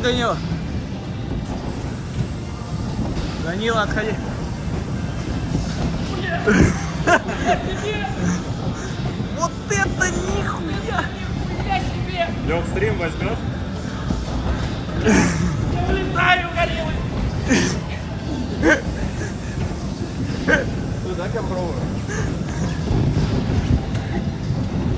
Данила. Данила, отходи. Вот это нихуя! Лег стрим возьмешь? Туда ну, попробую.